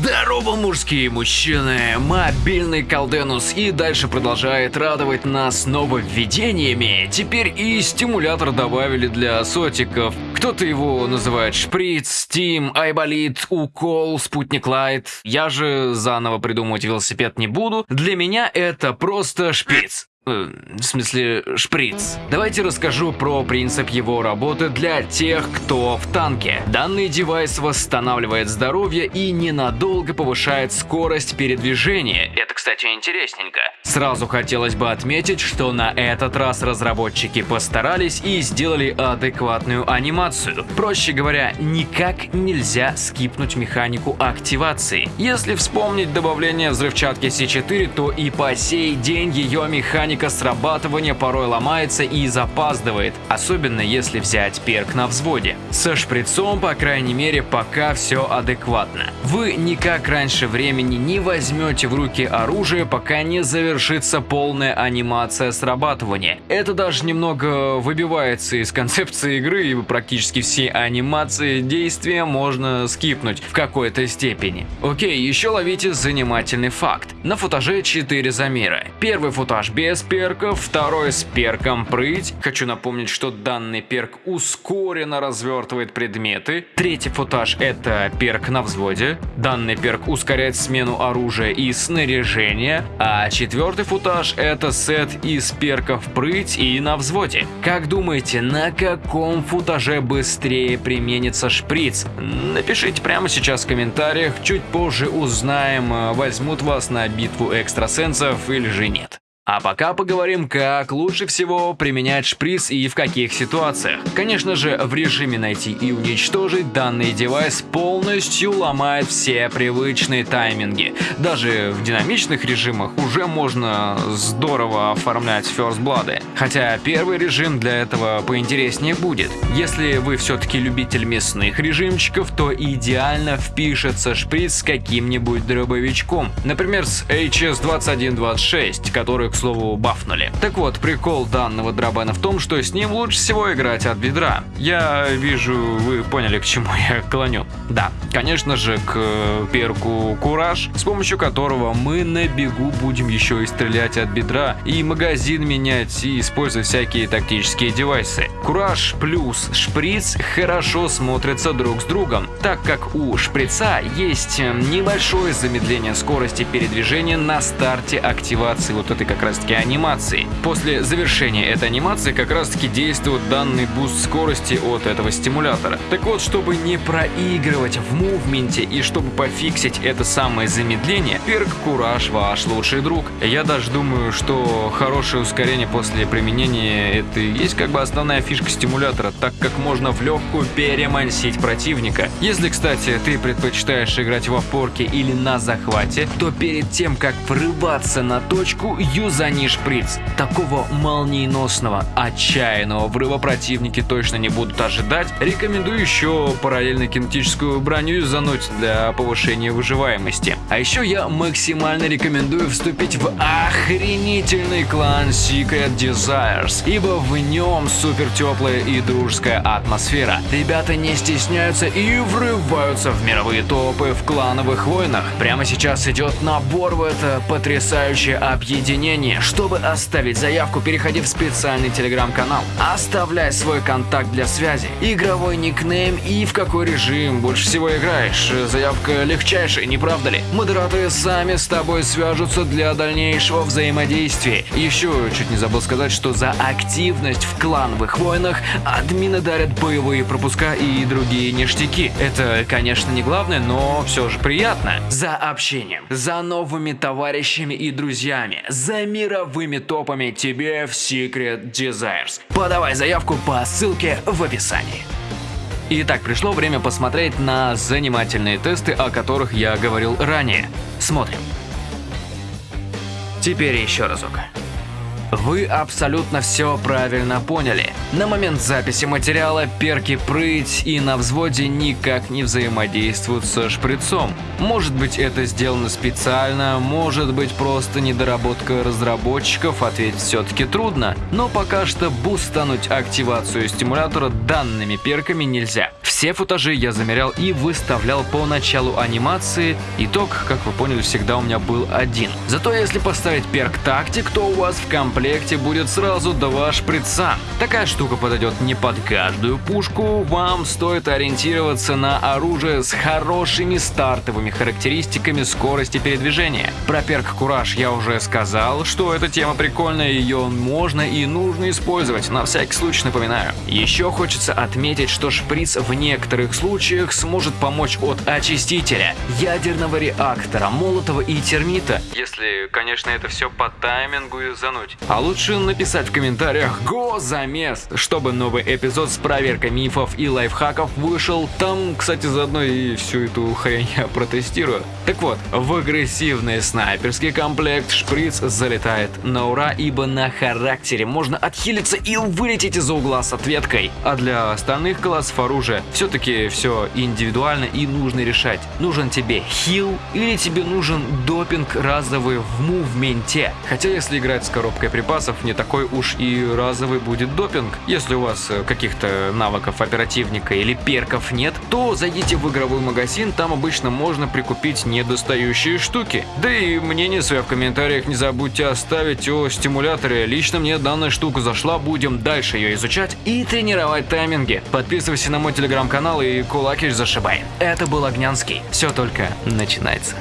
Здорово, мужские мужчины! Мобильный Колденус и дальше продолжает радовать нас нововведениями. Теперь и стимулятор добавили для сотиков. Кто-то его называет шприц, стим, айболит, укол, спутник лайт. Я же заново придумывать велосипед не буду. Для меня это просто шприц. Э, в смысле, шприц. Давайте расскажу про принцип его работы для тех, кто в танке. Данный девайс восстанавливает здоровье и ненадолго повышает скорость передвижения. Это, кстати, интересненько. Сразу хотелось бы отметить, что на этот раз разработчики постарались и сделали адекватную анимацию. Проще говоря, никак нельзя скипнуть механику активации. Если вспомнить добавление взрывчатки C4, то и по сей день ее механика срабатывания порой ломается и запаздывает, особенно если взять перк на взводе. Со шприцом, по крайней мере, пока все адекватно. Вы никак раньше времени не возьмете в руки оружие, пока не завершится полная анимация срабатывания. Это даже немного выбивается из концепции игры, и практически все анимации действия можно скипнуть в какой-то степени. Окей, еще ловите занимательный факт. На футаже 4 замера. Первый футаж без перков, второй с перком прыть. Хочу напомнить, что данный перк ускоренно развертывает предметы. Третий футаж это перк на взводе. Данный перк ускоряет смену оружия и снаряжения. А четвертый футаж это сет из перков прыть и на взводе. Как думаете, на каком футаже быстрее применится шприц? Напишите прямо сейчас в комментариях, чуть позже узнаем, возьмут вас на битву экстрасенсов или же нет. А пока поговорим, как лучше всего применять шприц и в каких ситуациях. Конечно же, в режиме найти и уничтожить данный девайс полностью ломает все привычные тайминги. Даже в динамичных режимах уже можно здорово оформлять First Blood. Хотя первый режим для этого поинтереснее будет. Если вы все-таки любитель мясных режимчиков, то идеально впишется шприц с каким-нибудь дробовичком. Например, с HS2126, который, к слову, бафнули. Так вот, прикол данного дробена в том, что с ним лучше всего играть от бедра. Я вижу, вы поняли, к чему я клоню. Да, конечно же, к перку Кураж, с помощью которого мы на бегу будем еще и стрелять от бедра, и магазин менять, и использовать всякие тактические девайсы. Кураж плюс шприц хорошо смотрятся друг с другом, так как у шприца есть небольшое замедление скорости передвижения на старте активации вот этой как раз раз таки анимации. После завершения этой анимации как раз таки действует данный буст скорости от этого стимулятора. Так вот, чтобы не проигрывать в мувменте и чтобы пофиксить это самое замедление, перк Кураж ваш лучший друг. Я даже думаю, что хорошее ускорение после применения это и есть как бы основная фишка стимулятора, так как можно в легкую перемансить противника. Если, кстати, ты предпочитаешь играть в опорке или на захвате, то перед тем, как врываться на точку, юзани шприц. Такого молниеносного, отчаянного врыва противники точно не будут ожидать. Рекомендую еще параллельно кинетическую броню юзануть для повышения выживаемости. А еще я максимально рекомендую вступить в охренительный клан Secret Desires, ибо в нем супер теплая и дружеская атмосфера. Ребята не стесняются и врываются в мировые топы в клановых войнах. Прямо сейчас идет набор в это потрясающее объединение. Чтобы оставить заявку, переходи в специальный телеграм-канал. Оставляй свой контакт для связи, игровой никнейм и в какой режим больше всего играешь. Заявка легчайшая, не правда ли? Модераторы сами с тобой свяжутся для дальнейшего взаимодействия. Еще чуть не забыл сказать, что за активность в клановых войнах админы дарят боевые пропуска и другие ништяки. Это, конечно, не главное, но все же приятно. За общением, за новыми товарищами и друзьями, за мировыми топами тебе в Secret Desires. Подавай заявку по ссылке в описании. Итак, пришло время посмотреть на занимательные тесты, о которых я говорил ранее. Смотрим. Теперь еще разок. Вы абсолютно все правильно поняли. На момент записи материала перки прыть и на взводе никак не взаимодействуют со шприцом. Может быть это сделано специально, может быть просто недоработка разработчиков, ответить все-таки трудно. Но пока что бустануть активацию стимулятора данными перками нельзя. Все футажи я замерял и выставлял по началу анимации. Итог, как вы поняли, всегда у меня был один. Зато если поставить перк тактик, то у вас в комплекте будет сразу два шприца. Такая штука подойдет не под каждую пушку, вам стоит ориентироваться на оружие с хорошими стартовыми характеристиками скорости передвижения. Про перк Кураж я уже сказал, что эта тема прикольная, ее можно и нужно использовать, на всякий случай напоминаю. Еще хочется отметить, что шприц в некоторых случаях сможет помочь от очистителя, ядерного реактора, молотого и термита, если, конечно, это все по таймингу и зануть. А лучше написать в комментариях «Го замес», чтобы новый эпизод с проверкой мифов и лайфхаков вышел. Там, кстати, заодно и всю эту хрень я протестирую. Так вот, в агрессивный снайперский комплект шприц залетает на ура, ибо на характере можно отхилиться и вылететь из-за угла с ответкой. А для остальных классов оружия все-таки все индивидуально и нужно решать. Нужен тебе хил или тебе нужен допинг разовый в мувменте. Хотя если играть с коробкой припасов, не такой уж и разовый будет допинг. Если у вас э, каких-то навыков оперативника или перков нет, то зайдите в игровой магазин, там обычно можно прикупить недостающие штуки. Да и мнение свое в комментариях не забудьте оставить о стимуляторе. Лично мне данная штука зашла, будем дальше ее изучать и тренировать тайминги. Подписывайся на мой телеграм-канал и кулакиш зашибай. Это был Огнянский. Все только начинается.